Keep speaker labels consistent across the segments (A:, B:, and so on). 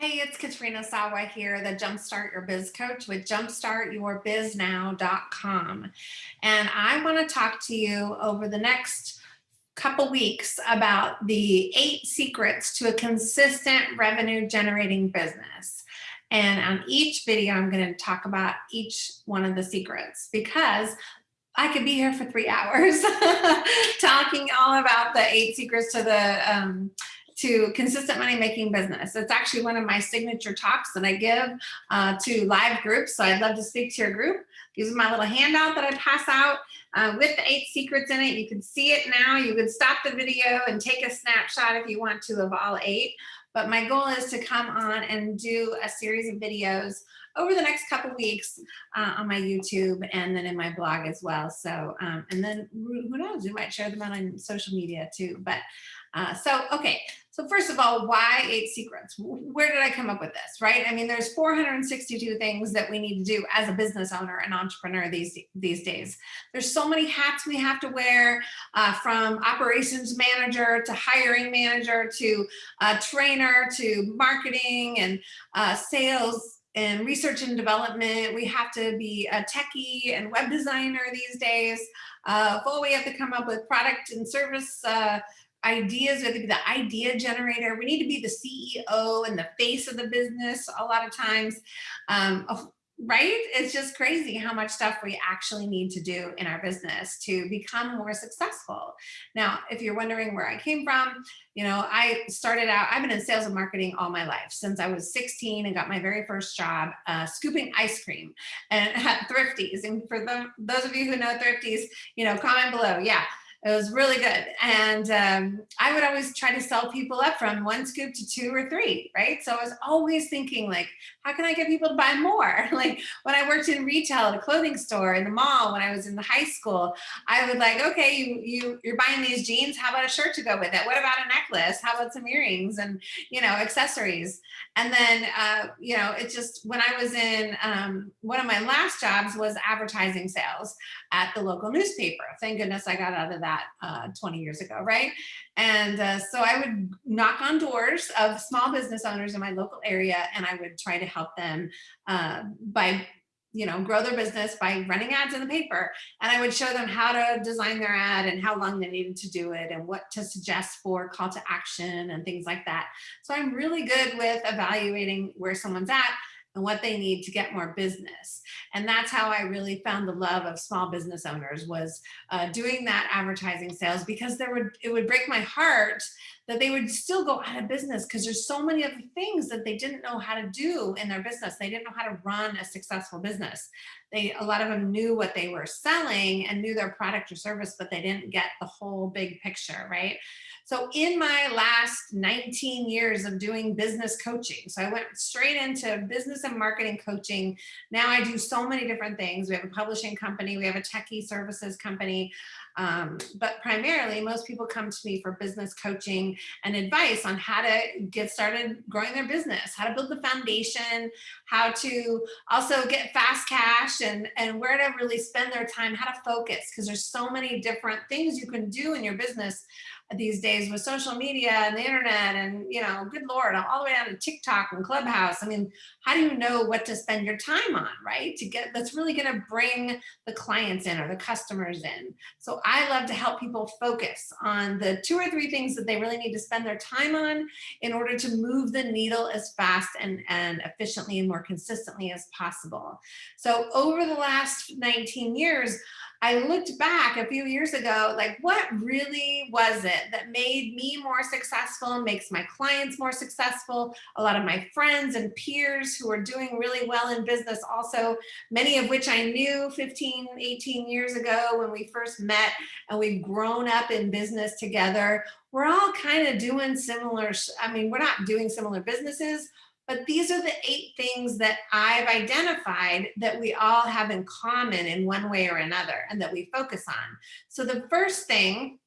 A: Hey, it's Katrina Sawa here, the Jumpstart Your Biz Coach with jumpstartyourbiznow.com. And I want to talk to you over the next couple weeks about the eight secrets to a consistent revenue generating business. And on each video, I'm going to talk about each one of the secrets because I could be here for three hours talking all about the eight secrets to the um, to consistent money making business. It's actually one of my signature talks that I give uh, to live groups. So I'd love to speak to your group. Use my little handout that I pass out uh, with the eight secrets in it. You can see it now. You can stop the video and take a snapshot if you want to of all eight. But my goal is to come on and do a series of videos over the next couple weeks uh, on my YouTube and then in my blog as well. So, um, and then who knows, we might share them out on social media too. But uh, so, okay, so first of all, why eight secrets? Where did I come up with this, right? I mean, there's 462 things that we need to do as a business owner and entrepreneur these, these days. There's so many hats we have to wear uh, from operations manager to hiring manager to uh, trainer to marketing and uh, sales and research and development. We have to be a techie and web designer these days. Uh, full we have to come up with product and service uh, ideas, we have to be the idea generator. We need to be the CEO and the face of the business a lot of times. Um, right? It's just crazy how much stuff we actually need to do in our business to become more successful. Now, if you're wondering where I came from, you know, I started out, I've been in sales and marketing all my life since I was 16 and got my very first job uh, scooping ice cream and at Thrifties. And for the, those of you who know Thrifties, you know, comment below. Yeah, it was really good. And um, I would always try to sell people up from one scoop to two or three, right? So I was always thinking like, how can I get people to buy more? like when I worked in retail at a clothing store in the mall, when I was in the high school, I would like, okay, you, you, you're buying these jeans, how about a shirt to go with it? What about a necklace? How about some earrings and, you know, accessories? And then, uh, you know, it just, when I was in, um, one of my last jobs was advertising sales at the local newspaper. Thank goodness I got out of that that uh, 20 years ago, right? And uh, so I would knock on doors of small business owners in my local area and I would try to help them uh, by you know, grow their business by running ads in the paper. And I would show them how to design their ad and how long they needed to do it and what to suggest for call to action and things like that. So I'm really good with evaluating where someone's at and what they need to get more business. And that's how I really found the love of small business owners was uh, doing that advertising sales because there would it would break my heart that they would still go out of business because there's so many other things that they didn't know how to do in their business. They didn't know how to run a successful business. They a lot of them knew what they were selling and knew their product or service, but they didn't get the whole big picture, right? So in my last 19 years of doing business coaching, so I went straight into business and marketing coaching. Now I do so many different things. We have a publishing company, we have a techie services company, um, but primarily most people come to me for business coaching and advice on how to get started growing their business, how to build the foundation, how to also get fast cash and, and where to really spend their time, how to focus, because there's so many different things you can do in your business these days with social media and the internet and, you know, good Lord, all the way down to TikTok and Clubhouse. I mean, how do you know what to spend your time on, right? To get, that's really going to bring the clients in or the customers in. So I love to help people focus on the two or three things that they really need to spend their time on in order to move the needle as fast and, and efficiently and more consistently as possible. So over the last 19 years, I looked back a few years ago, like what really was it that made me more successful, and makes my clients more successful, a lot of my friends and peers who are doing really well in business also, many of which I knew 15, 18 years ago when we first met and we've grown up in business together. We're all kind of doing similar, I mean, we're not doing similar businesses, but these are the eight things that I've identified that we all have in common in one way or another and that we focus on. So the first thing,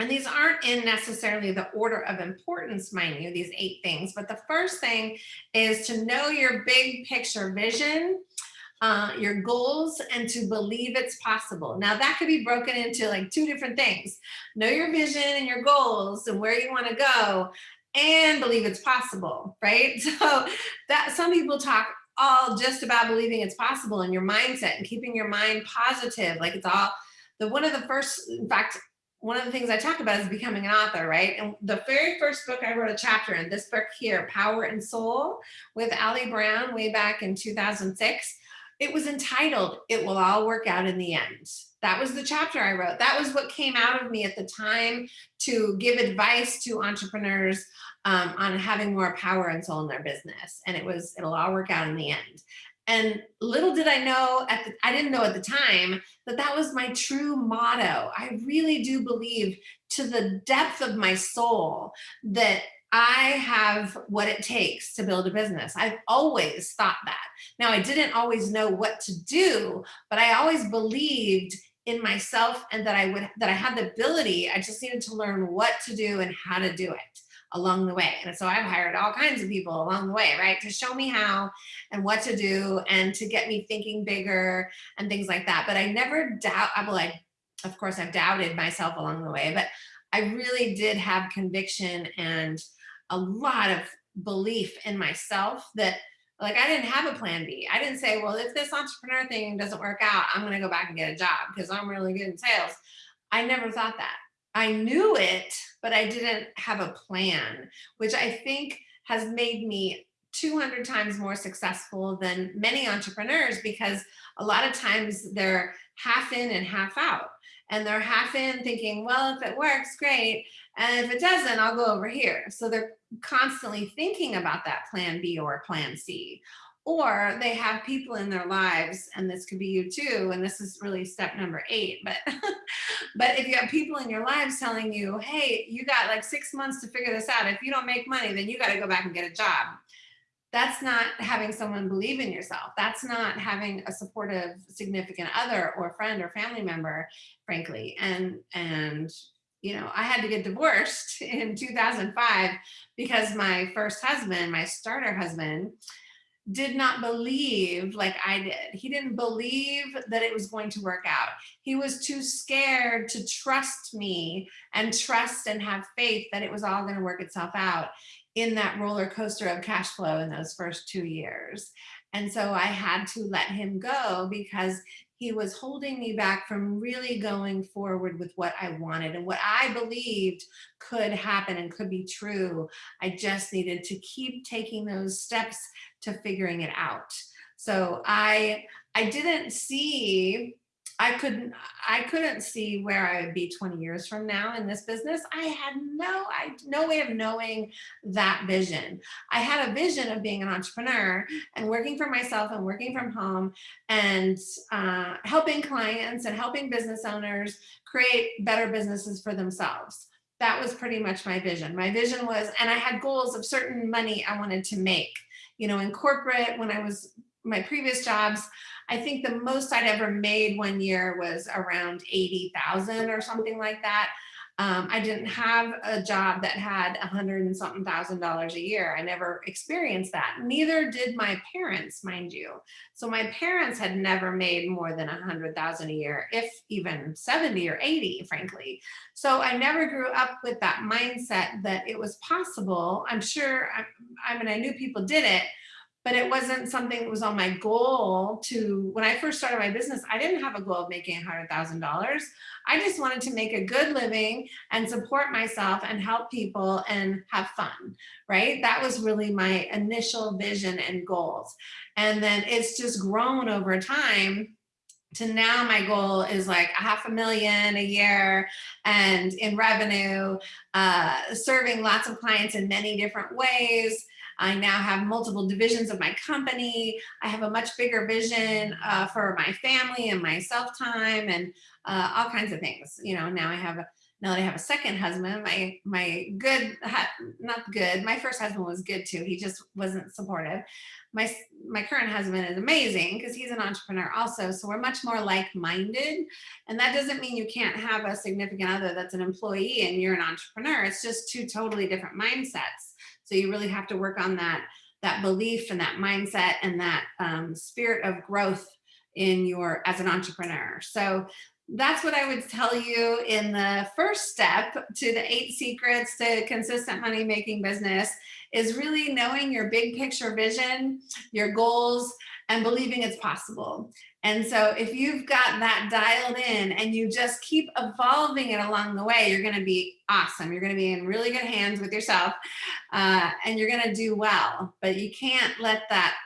A: and these aren't in necessarily the order of importance, mind you, these eight things, but the first thing is to know your big picture vision uh, your goals and to believe it's possible. Now that could be broken into like two different things. Know your vision and your goals and where you want to go and believe it's possible, right? So that some people talk all just about believing it's possible in your mindset and keeping your mind positive. Like it's all the one of the first, in fact, one of the things I talk about is becoming an author, right? And the very first book I wrote a chapter in, this book here, Power and Soul, with Ali Brown way back in 2006, it was entitled, It Will All Work Out in the End. That was the chapter I wrote. That was what came out of me at the time to give advice to entrepreneurs um, on having more power and soul in their business. And it was, it'll all work out in the end. And little did I know, at the, I didn't know at the time, that that was my true motto. I really do believe to the depth of my soul that I have what it takes to build a business. I've always thought that. Now, I didn't always know what to do, but I always believed in myself and that I would that I had the ability. I just needed to learn what to do and how to do it along the way. And so I've hired all kinds of people along the way, right? To show me how and what to do and to get me thinking bigger and things like that. But I never doubt, I like, of course I've doubted myself along the way, but I really did have conviction and a lot of belief in myself that like I didn't have a plan B. I didn't say, well, if this entrepreneur thing doesn't work out, I'm going to go back and get a job because I'm really good in sales. I never thought that. I knew it, but I didn't have a plan, which I think has made me 200 times more successful than many entrepreneurs because a lot of times they're half in and half out and they're half in thinking, well, if it works, great. And if it doesn't, I'll go over here. So they're constantly thinking about that plan B or plan C or they have people in their lives and this could be you too and this is really step number eight but but if you have people in your lives telling you hey you got like six months to figure this out if you don't make money then you got to go back and get a job that's not having someone believe in yourself that's not having a supportive significant other or friend or family member frankly and and you know i had to get divorced in 2005 because my first husband my starter husband did not believe like I did. He didn't believe that it was going to work out. He was too scared to trust me and trust and have faith that it was all going to work itself out in that roller coaster of cash flow in those first two years. And so I had to let him go because he was holding me back from really going forward with what I wanted and what I believed could happen and could be true. I just needed to keep taking those steps to figuring it out. So I, I didn't see I couldn't I couldn't see where I would be 20 years from now in this business. I had no I no way of knowing that vision. I had a vision of being an entrepreneur and working for myself and working from home and uh, helping clients and helping business owners create better businesses for themselves. That was pretty much my vision. My vision was, and I had goals of certain money I wanted to make. You know, in corporate, when I was my previous jobs, I think the most I'd ever made one year was around 80,000 or something like that. Um, I didn't have a job that had a hundred and something thousand dollars a year. I never experienced that. Neither did my parents, mind you. So my parents had never made more than a hundred thousand a year, if even 70 or 80, frankly. So I never grew up with that mindset that it was possible. I'm sure, I, I mean, I knew people did it, but it wasn't something that was on my goal to, when I first started my business, I didn't have a goal of making $100,000. I just wanted to make a good living and support myself and help people and have fun, right? That was really my initial vision and goals. And then it's just grown over time to now my goal is like a half a million a year and in revenue, uh, serving lots of clients in many different ways, I now have multiple divisions of my company. I have a much bigger vision uh, for my family and my self time and uh, all kinds of things. You know, now I have now that I have a second husband, my my good, not good. My first husband was good too. He just wasn't supportive. My my current husband is amazing because he's an entrepreneur also. So we're much more like-minded, and that doesn't mean you can't have a significant other that's an employee and you're an entrepreneur. It's just two totally different mindsets. So you really have to work on that, that belief and that mindset and that um, spirit of growth in your, as an entrepreneur. So that's what I would tell you in the first step to the eight secrets to consistent money making business is really knowing your big picture vision, your goals, and believing it's possible. And so if you've got that dialed in and you just keep evolving it along the way, you're gonna be awesome. You're gonna be in really good hands with yourself uh, and you're gonna do well, but you can't let that,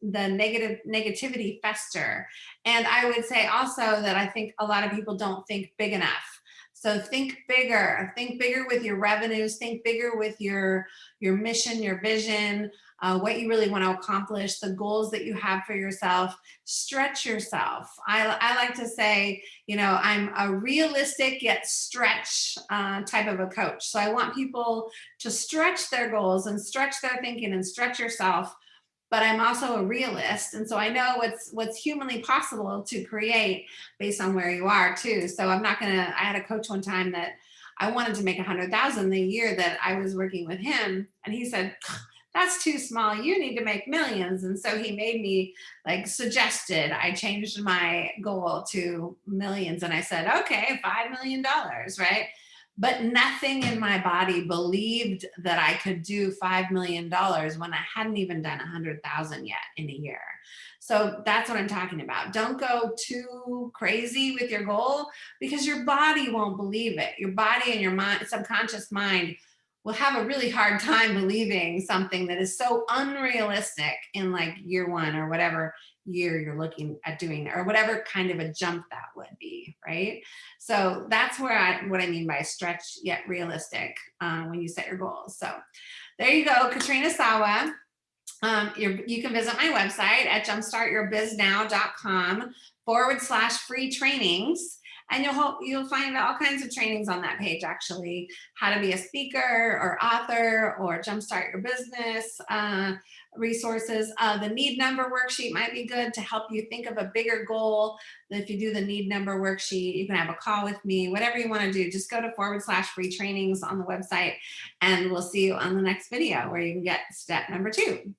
A: the negative negativity fester. And I would say also that I think a lot of people don't think big enough. So think bigger, think bigger with your revenues, think bigger with your, your mission, your vision, uh, what you really want to accomplish, the goals that you have for yourself, stretch yourself. I, I like to say, you know, I'm a realistic yet stretch uh, type of a coach. So I want people to stretch their goals and stretch their thinking and stretch yourself but I'm also a realist. And so I know what's what's humanly possible to create based on where you are too. So I'm not gonna, I had a coach one time that I wanted to make a hundred thousand the year that I was working with him. And he said, that's too small. You need to make millions. And so he made me like suggested, I changed my goal to millions. And I said, okay, $5 million, right? But nothing in my body believed that I could do $5 million when I hadn't even done 100,000 yet in a year. So that's what I'm talking about. Don't go too crazy with your goal because your body won't believe it. Your body and your mind, subconscious mind will have a really hard time believing something that is so unrealistic in like year one or whatever year you're looking at doing or whatever kind of a jump that would be right? So that's where i what i mean by stretch yet realistic uh, when you set your goals. So there you go katrina sawa. Um, you can visit my website at jumpstartyourbiznow.com forward slash free trainings and you'll you'll find all kinds of trainings on that page actually. How to be a speaker or author or jumpstart your business uh, resources. Uh, the need number worksheet might be good to help you think of a bigger goal. If you do the need number worksheet you can have a call with me whatever you want to do. Just go to forward slash free trainings on the website and we'll see you on the next video where you can get step number two